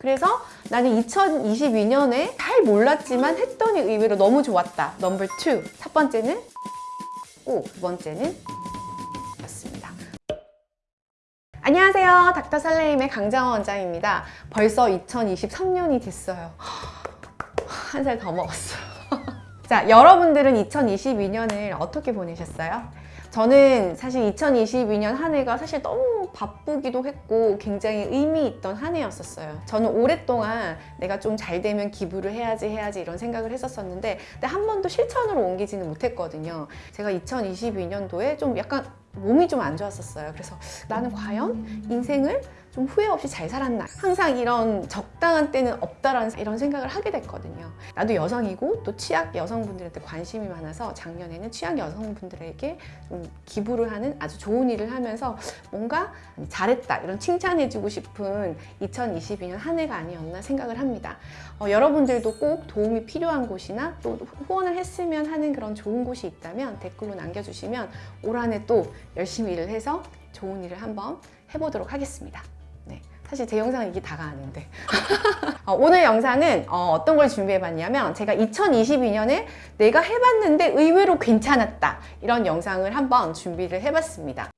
그래서 나는 2022년에 잘 몰랐지만 했더니 의외로 너무 좋았다. 넘버 2. 첫 번째는 오, 두 번째는 였습니다. 안녕하세요. 닥터 설레임의 강정원 원장입니다. 벌써 2023년이 됐어요. 한 살 더 먹었어요. 자, 여러분들은 2022년을 어떻게 보내셨어요? 저는 사실 2022년 한 해가 사실 너무 바쁘기도 했고 굉장히 의미 있던 한 해였었어요. 저는 오랫동안 내가 좀 잘 되면 기부를 해야지 해야지 이런 생각을 했었었는데 근데 한 번도 실천으로 옮기지는 못했거든요. 제가 2022년도에 좀 약간 몸이 좀 안 좋았었어요. 그래서 나는 과연 인생을 좀 후회 없이 잘 살았나? 항상 이런 적당한 때는 없다라는 이런 생각을 하게 됐거든요. 나도 여성이고 또 취약 여성분들한테 관심이 많아서 작년에는 취약 여성분들에게 좀 기부를 하는 아주 좋은 일을 하면서 뭔가 잘했다 이런 칭찬해주고 싶은 2022년 한 해가 아니었나 생각을 합니다. 어, 여러분들도 꼭 도움이 필요한 곳이나 또 후원을 했으면 하는 그런 좋은 곳이 있다면 댓글로 남겨주시면 올 한 해 또 열심히 일을 해서 좋은 일을 한번 해보도록 하겠습니다. 네, 사실 제 영상은 이게 다가 아닌데 어, 오늘 영상은 어, 떤걸 준비해봤냐면 제가 2022년에 내가 해봤는데 의외로 괜찮았다 이런 영상을 한번 준비를 해봤습니다.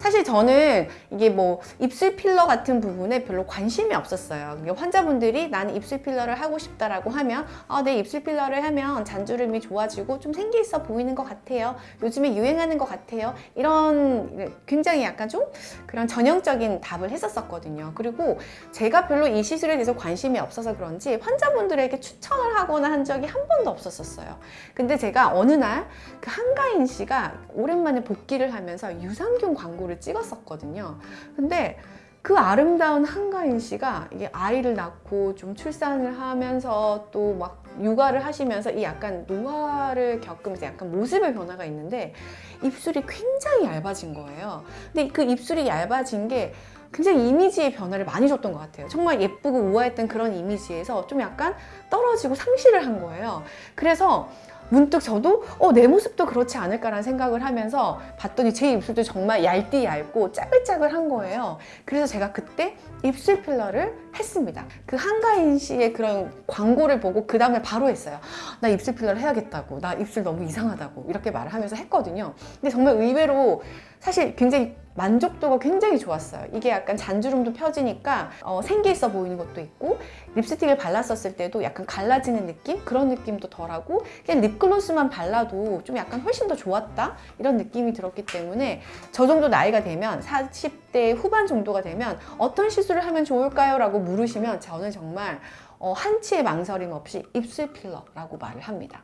사실 저는 이게 뭐 입술 필러 같은 부분에 별로 관심이 없었어요. 환자분들이 나는 입술 필러를 하고 싶다라고 하면 아, 내 입술 필러를 하면 잔주름이 좋아지고 좀 생기 있어 보이는 것 같아요. 요즘에 유행하는 것 같아요. 이런 굉장히 약간 좀 그런 전형적인 답을 했었었거든요. 그리고 제가 별로 이 시술에 대해서 관심이 없어서 그런지 환자분들에게 추천을 하거나 한 적이 한 번도 없었어요. 근데 제가 어느 날 그 한가인 씨가 오랜만에 복귀를 하면서 유산균 광고 를 찍었었거든요. 근데 그 아름다운 한가인 씨가 이게 아이를 낳고 좀 출산을 하면서 또 막 육아를 하시면서 이 약간 노화를 겪으면서 약간 모습의 변화가 있는데 입술이 굉장히 얇아진 거예요. 근데 그 입술이 얇아진 게 굉장히 이미지의 변화를 많이 줬던 것 같아요. 정말 예쁘고 우아했던 그런 이미지에서 좀 약간 떨어지고 상실을 한 거예요. 그래서 문득 저도 어, 내 모습도 그렇지 않을까라는 생각을 하면서 봤더니 제 입술도 정말 얇디 얇고 짜글짜글한 거예요. 그래서 제가 그때 입술 필러를 했습니다. 그 한가인 씨의 그런 광고를 보고 그 다음에 바로 했어요. 나 입술 필러를 해야겠다고. 나 입술 너무 이상하다고. 이렇게 말을 하면서 했거든요. 근데 정말 의외로 사실 굉장히 만족도가 굉장히 좋았어요. 이게 약간 잔주름도 펴지니까 어, 생기 있어 보이는 것도 있고 립스틱을 발랐었을 때도 약간 갈라지는 느낌? 그런 느낌도 덜하고 그냥 립글로스만 발라도 좀 약간 훨씬 더 좋았다? 이런 느낌이 들었기 때문에 저 정도 나이가 되면 40대 후반 정도가 되면 어떤 시술을 하면 좋을까요? 라고 물으시면 저는 정말 어, 한치의 망설임 없이 입술 필러라고 말을 합니다.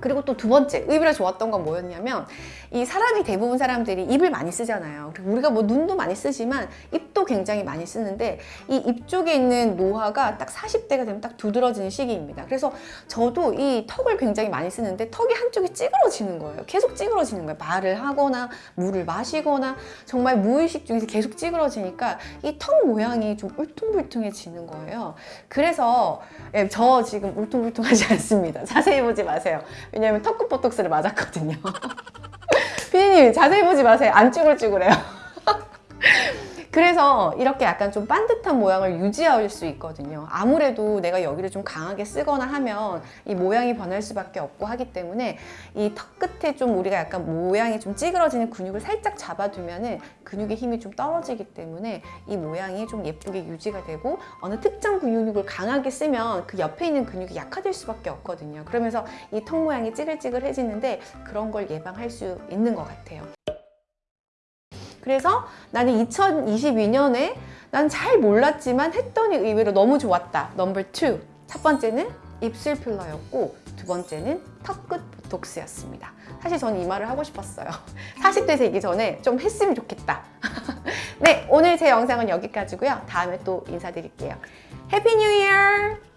그리고 또 두 번째 의외로 좋았던 건 뭐였냐면 이 사람이 대부분 사람들이 입을 많이 쓰잖아요. 그리고 우리가 뭐 눈도 많이 쓰지만 입도 굉장히 많이 쓰는데 이 입 쪽에 있는 노화가 딱 40대가 되면 딱 두드러지는 시기입니다. 그래서 저도 이 턱을 굉장히 많이 쓰는데 턱이 한쪽이 찌그러지는 거예요. 계속 찌그러지는 거예요. 말을 하거나 물을 마시거나 정말 무의식 중에서 계속 찌그러지니까 이 턱 모양이 좀 울퉁불퉁해지는 거예요. 그래서 예, 저 지금 울퉁불퉁하지 않습니다. 자세히 보지 마세요 왜냐면 턱끝 보톡스를 맞았거든요. 피디님 자세히 보지 마세요. 안 쭈글쭈글해요 그래서 이렇게 약간 좀 반듯한 모양을 유지할 수 있거든요. 아무래도 내가 여기를 좀 강하게 쓰거나 하면 이 모양이 변할 수밖에 없고 하기 때문에 이 턱 끝에 좀 우리가 약간 모양이 좀 찌그러지는 근육을 살짝 잡아두면 은 근육의 힘이 좀 떨어지기 때문에 이 모양이 좀 예쁘게 유지가 되고 어느 특정 근육을 강하게 쓰면 그 옆에 있는 근육이 약화될 수밖에 없거든요. 그러면서 이 턱 모양이 찌글찌글해지는데 그런 걸 예방할 수 있는 것 같아요 그래서 나는 2022년에 난 잘 몰랐지만 했더니 의외로 너무 좋았다. 넘버 2. 첫 번째는 입술 필러였고 두 번째는 턱끝 보톡스였습니다. 사실 저는 이 말을 하고 싶었어요. 40대 되기 전에 좀 했으면 좋겠다. 네, 오늘 제 영상은 여기까지고요. 다음에 또 인사드릴게요. 해피 뉴 이어!